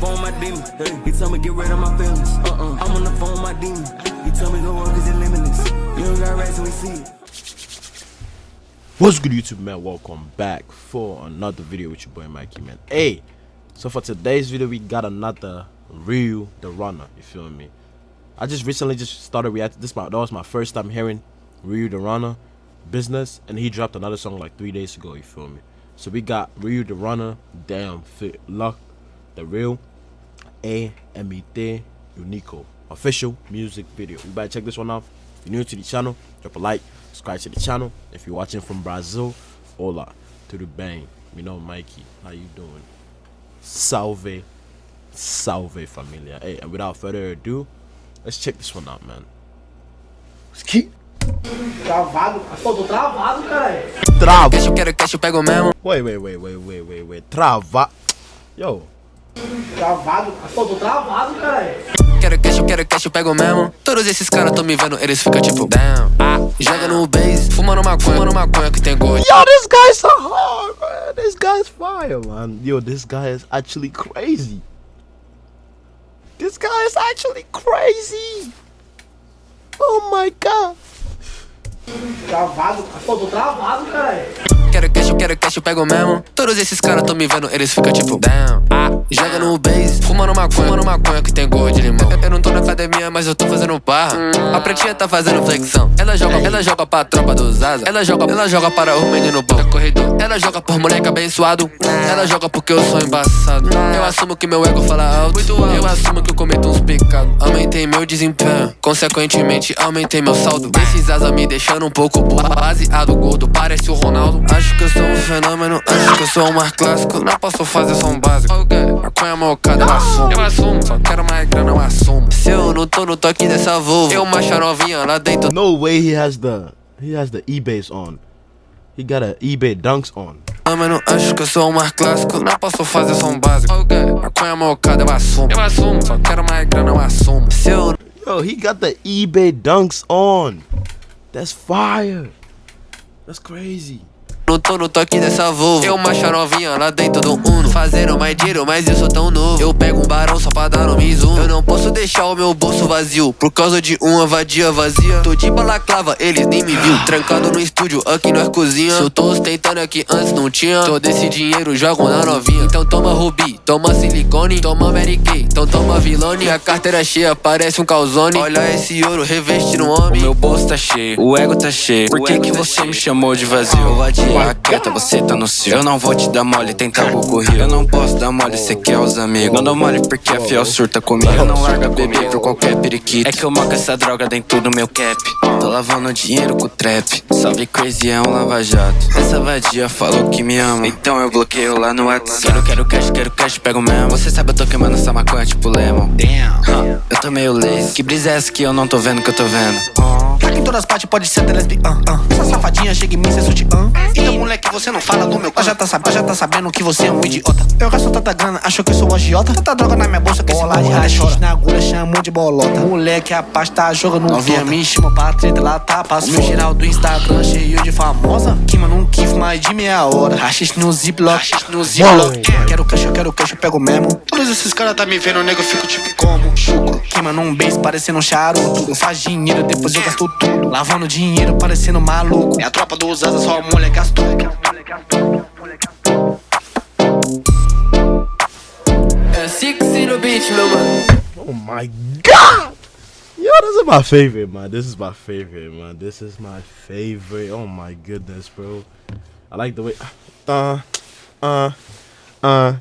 phone my demon. He told me get rid of my feelings. Uh-uh. I'm on the phone my demon. He told me cause it's limitless. You don't got we see it. What's good YouTube man? Welcome back for another video with your boy Mikey man. Hey, so for today's video we got another Ryu the Runner. You feel me? I just recently just started reacting. This my that was my first time hearing Ryu the Runner business, and he dropped another song like three days ago. You feel me? So we got Ryu the Runner, Damn Fit Luck, the real A Emite Unico official music video. You better check this one out. If you're new to the channel, drop a like, subscribe to the channel. If you're watching from Brazil, hola to the bang. You know Mikey, how you doing? Salve, salve familia. Hey, and without further ado, let's check this one out, man. Let's keep Travado. Pô, tô travado, caralho. Trava. Cash, quero cash, eu pego mesmo. Wait, wait, wait, wait, wait, wait, wait. Trava. Yo. Travado. Pô, tô travado, caralho. Quero cash, quero cash, eu pego mesmo. Todos esses caras tão me vendo, eles ficam tipo, damn. Ah, joga no base, fumando maconha, fumando maconha que tem gosto. Yo, this guy's so hard, man. This guy's fire, man. Yo, this guy is actually crazy. This guy is actually crazy. Oh my god. Travado. Pô, tô travado, caralho. Quero cash, quero cash, eu pego mesmo. Todos esses caras tão me vendo, eles ficam tipo, damn. Joga no base, fumando maconha, fumando maconha que tem gosto de limão. Eu, não tô na academia, mas eu tô fazendo barra. A pretinha tá fazendo flexão. Ela joga, ela joga pra tropa dos asa. Ela joga, ela joga para o menino bom. Corredor. Ela joga por moleque abençoado. Ela joga porque eu sou embaçado. Eu assumo que meu ego fala alto. Eu assumo que eu cometo uns pecados. Aumentei meu desempenho. Consequentemente, aumentei meu saldo. Esses asa me deixando um pouco. Baseado gordo, parece o Ronaldo. Acho que eu sou um fenômeno. Acho que eu sou um mar clássico. Não posso fazer só um básico. Maconha mocada, eu assumo. Eu assumo. Só quero mais grana, eu assumo. Se eu não tô no toque dessa Volvo, eu macho a novinha lá dentro. No way he has the he has the eBay's on. He got a eBay dunks on. Mano, acho que eu sou um mar clássico. Não posso fazer só um básico. Maconha mocada, eu assumo. Eu assumo. Só quero mais grana, eu assumo. Se eu Yo, he got the eBay dunks on. That's fire. That's crazy. Não tô no toque dessa Volvo. Eu macho novinha lá dentro do Uno. Fazendo mais dinheiro, mas eu sou tão novo. Eu pego um barão só pra dar no Mizuno Eu não posso deixar o meu bolso vazio. Por causa de uma vadia vazia. Tô de balaclava, eles nem me viu. Trancado no estúdio, aqui nós cozinha. Se eu tô ostentando aqui antes não tinha. Todo esse dinheiro jogo na novinha. Então toma Rubi, toma silicone. Toma Mary Kay, então toma Vilone. A carteira cheia, parece um calzone. Olha esse ouro reveste no homem. O meu bolso tá cheio, o ego tá cheio. Por que, que você me chamou de vazio? Raqueta, você tá no seu. Eu não vou te dar mole, tem tabuco rio. Eu não posso dar mole, cê quer os amigos. Não dou mole porque a fiel surta comigo. Eu não larga bebê por qualquer periquito. É que eu moco essa droga dentro do meu cap. Tô lavando dinheiro com o trap. Salve crazy é um lava-jato. Essa vadia falou que me ama. Então eu bloqueio lá no WhatsApp. Quero, quero cash, quero cash, pego mesmo. Você sabe, eu tô queimando essa maconha tipo lemon. Damn. Eu tô meio lazy. Que brisa é essa que eu não tô vendo que eu tô vendo? Todas as partes, pode ser da lesbiana. Essa safadinha chega em mim, cê sutiã. Então, moleque, você não fala do meu Ela já tá sabendo, já tá sabendo que você é um idiota. Eu gasto tanta grana, achou que eu sou um agiota. Tanta droga na minha bolsa que esse bola de rachixe na agulha chamou de bolota. Moleque, a paz tá jogando Novinha me chama pra treta, lá tá passo. Meu geral do Instagram cheio de famosa. Queima num kiff mais de meia hora. Rachixe no ziplock, rachixe no ziplock. Quero cash, eu quero cash, eu pego mesmo. Todos esses caras tá me vendo, nego, eu fico tipo como? Chucro. Queima num beijo, parecendo um charuto. Faz dinheiro, depois eu gasto tudo. Lavando dinheiro, parecendo maluco. É a tropa dos asa, só mulher gastou. É Six no beat, meu mano Oh my god! Yo, this is my favorite, man. This is my favorite, man. This is my favorite. Oh my goodness, bro. I like the way. Uh, uh, uh,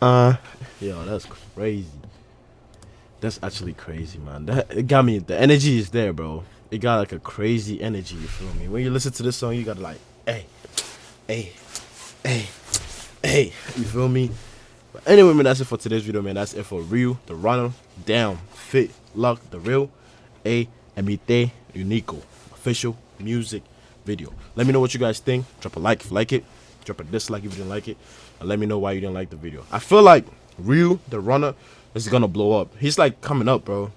uh. Yo, that's crazy. That's actually crazy, man. That it got me. The energy is there, bro. It got like a crazy energy. You feel me? When you listen to this song, you gotta like, hey, hey, hey, hey. You feel me? But anyway, man, that's it for today's video, man. That's it for Ryu, the runner, down, fit, luck, the real, A, Emite, Unico, official music video. Let me know what you guys think. Drop a like if you like it. Drop a dislike if you didn't like it. And let me know why you didn't like the video. I feel like Ryu, the runner, is gonna blow up. He's like coming up, bro.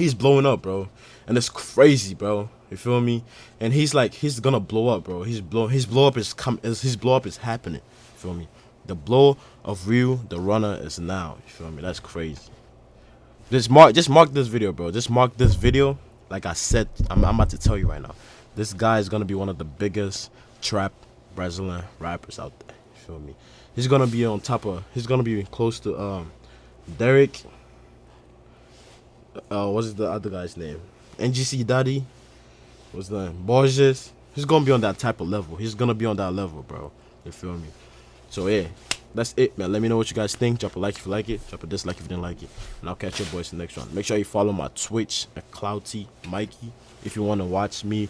He's blowing up, bro. And it's crazy, bro. You feel me? And he's like, he's gonna blow up, bro. He's blow, his blow up is come, his blow up is happening. You feel me? The blow of Ryu, the runner, is now. You feel me? That's crazy. Just mark, just mark this video, bro. Just mark this video. Like I said, I'm, I'm about to tell you right now. This guy is gonna be one of the biggest trap Brazilian rappers out there. You feel me? He's gonna be on top of. He's gonna be close to um, Derek. Uh, what's the other guy's name? NGC Daddy. What's the name? Borges. He's gonna be on that type of level. He's gonna be on that level, bro. You feel me? So yeah, that's it, man. Let me know what you guys think. Drop a like if you like it. Drop a dislike if you didn't like it. And I'll catch your boys in the next one. Make sure you follow my Twitch at Clouty Mikey if you want to watch me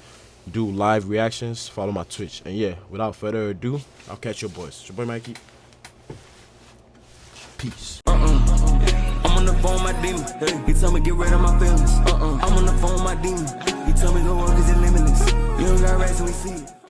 do live reactions. Follow my Twitch. And yeah, without further ado, I'll catch your boys. It's your boy Mikey. Peace. Demon. He tell me get rid of my feelings. Uh-uh. I'm on the phone, my demon. He tell me go work it's limitless. You don't got and we see it.